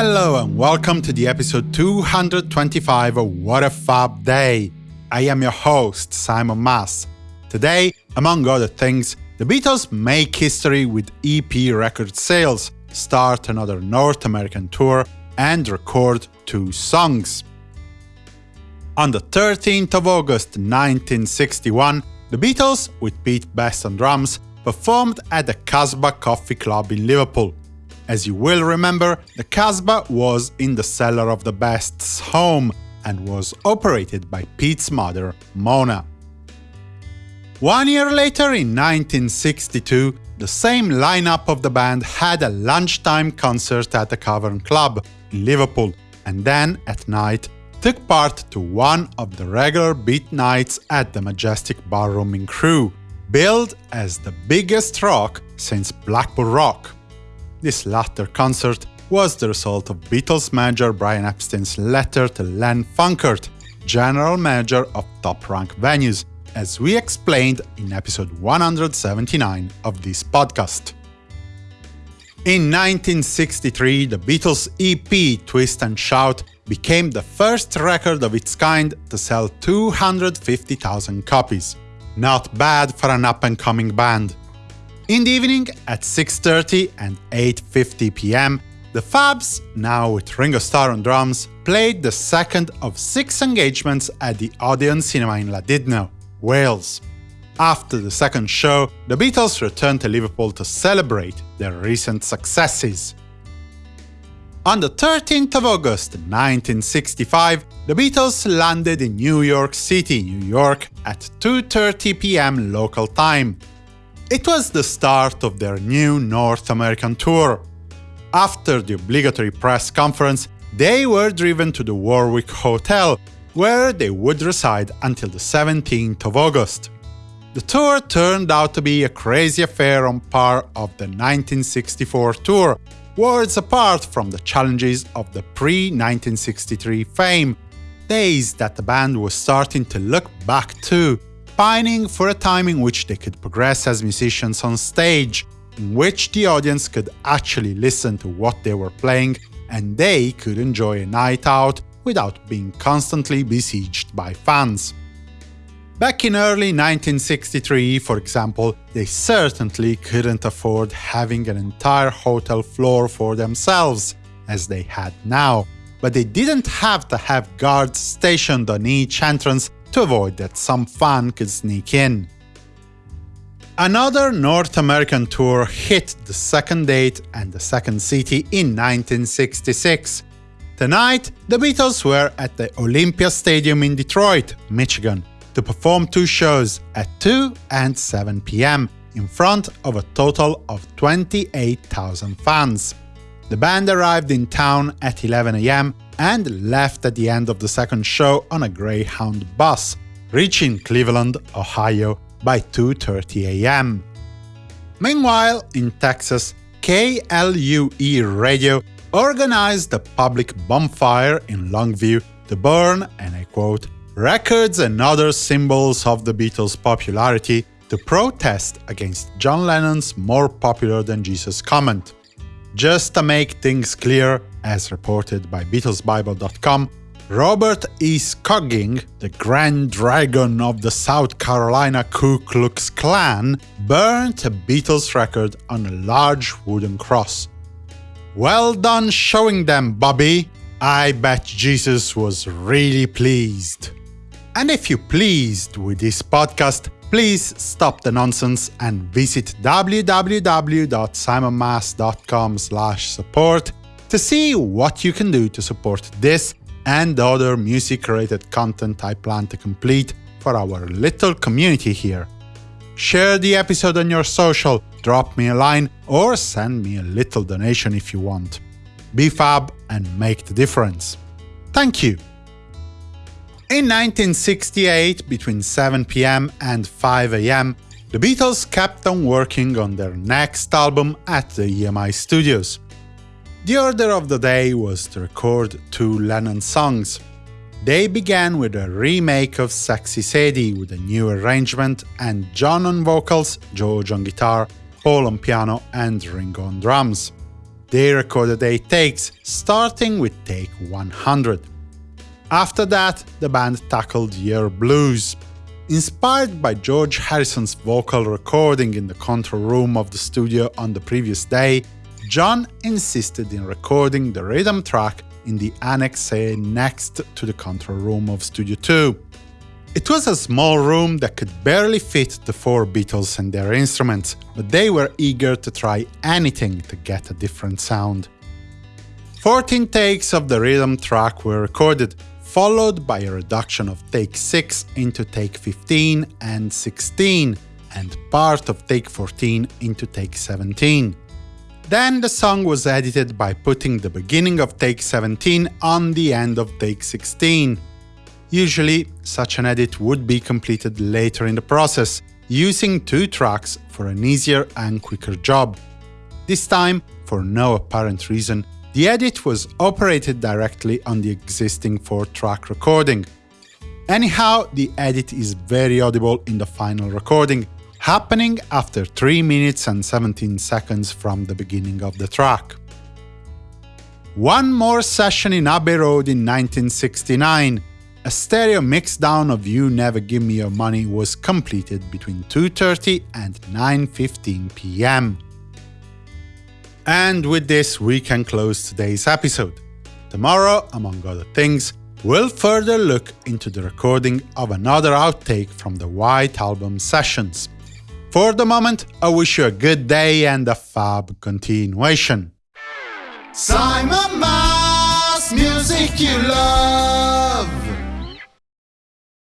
Hello and welcome to the episode 225 of What a Fab Day. I am your host, Simon Mas. Today, among other things, the Beatles make history with EP record sales, start another North American tour, and record two songs. On the 13th of August 1961, the Beatles, with Pete Best on drums, performed at the Casbah Coffee Club in Liverpool. As you will remember, the Casbah was in the cellar of the Best's home and was operated by Pete's mother, Mona. One year later, in 1962, the same lineup of the band had a lunchtime concert at the Cavern Club in Liverpool, and then, at night, took part to one of the regular beat nights at the Majestic Ballroom in Crewe, billed as the biggest rock since Blackpool Rock. This latter concert was the result of Beatles manager Brian Epstein's letter to Len Funkert, general manager of Top Rank Venues, as we explained in episode 179 of this podcast. In 1963, the Beatles' EP Twist and Shout became the first record of its kind to sell 250,000 copies. Not bad for an up-and-coming band. In the evening, at 6.30 and 8.50 pm, the Fabs, now with Ringo Starr on drums, played the second of six engagements at the Odeon Cinema in Llandudno, Wales. After the second show, the Beatles returned to Liverpool to celebrate their recent successes. On the 13th of August 1965, the Beatles landed in New York City, New York at 2.30 pm local time, it was the start of their new North American tour. After the obligatory press conference, they were driven to the Warwick Hotel, where they would reside until the 17th of August. The tour turned out to be a crazy affair on par of the 1964 tour, worlds apart from the challenges of the pre-1963 fame, days that the band was starting to look back to, pining for a time in which they could progress as musicians on stage, in which the audience could actually listen to what they were playing and they could enjoy a night out without being constantly besieged by fans. Back in early 1963, for example, they certainly couldn't afford having an entire hotel floor for themselves, as they had now, but they didn't have to have guards stationed on each entrance to avoid that some fan could sneak in. Another North American tour hit the second date and the second city in 1966. Tonight, the Beatles were at the Olympia Stadium in Detroit, Michigan, to perform two shows at 2 and 7 pm in front of a total of 28,000 fans. The band arrived in town at 11 am and left at the end of the second show on a Greyhound bus, reaching Cleveland, Ohio by 2.30 am. Meanwhile, in Texas, KLUE Radio organized a public bonfire in Longview to burn, and I quote, records and other symbols of the Beatles' popularity to protest against John Lennon's more popular than Jesus comment. Just to make things clear, as reported by BeatlesBible.com, Robert E. Scoggin, the Grand Dragon of the South Carolina Ku Klux Klan, burnt a Beatles record on a large wooden cross. Well done showing them, Bobby! I bet Jesus was really pleased. And if you're pleased with this podcast, please stop the nonsense and visit www.simonmas.com support to see what you can do to support this and other music-related content I plan to complete for our little community here. Share the episode on your social, drop me a line, or send me a little donation if you want. Be fab and make the difference. Thank you! In 1968, between 7 pm and 5 am, the Beatles kept on working on their next album at the EMI Studios. The order of the day was to record two Lennon songs. They began with a remake of Sexy Sadie with a new arrangement and John on vocals, George on guitar, Paul on piano and Ringo on drums. They recorded 8 takes, starting with take 100. After that, the band tackled Yer Blues. Inspired by George Harrison's vocal recording in the control room of the studio on the previous day, John insisted in recording the rhythm track in the Annex A next to the control room of Studio 2. It was a small room that could barely fit the four Beatles and their instruments, but they were eager to try anything to get a different sound. 14 takes of the rhythm track were recorded, followed by a reduction of take 6 into take 15 and 16, and part of take 14 into take 17. Then the song was edited by putting the beginning of take 17 on the end of take 16. Usually, such an edit would be completed later in the process, using two tracks for an easier and quicker job. This time, for no apparent reason, the edit was operated directly on the existing 4-track recording. Anyhow, the edit is very audible in the final recording, happening after 3 minutes and 17 seconds from the beginning of the track. One more session in Abbey Road in 1969, a stereo mixdown of You Never Give Me Your Money was completed between 2.30 and 9.15 pm. And with this, we can close today's episode. Tomorrow, among other things, we'll further look into the recording of another outtake from the White Album sessions. For the moment, I wish you a good day and a fab continuation. Simon Mas, music you love.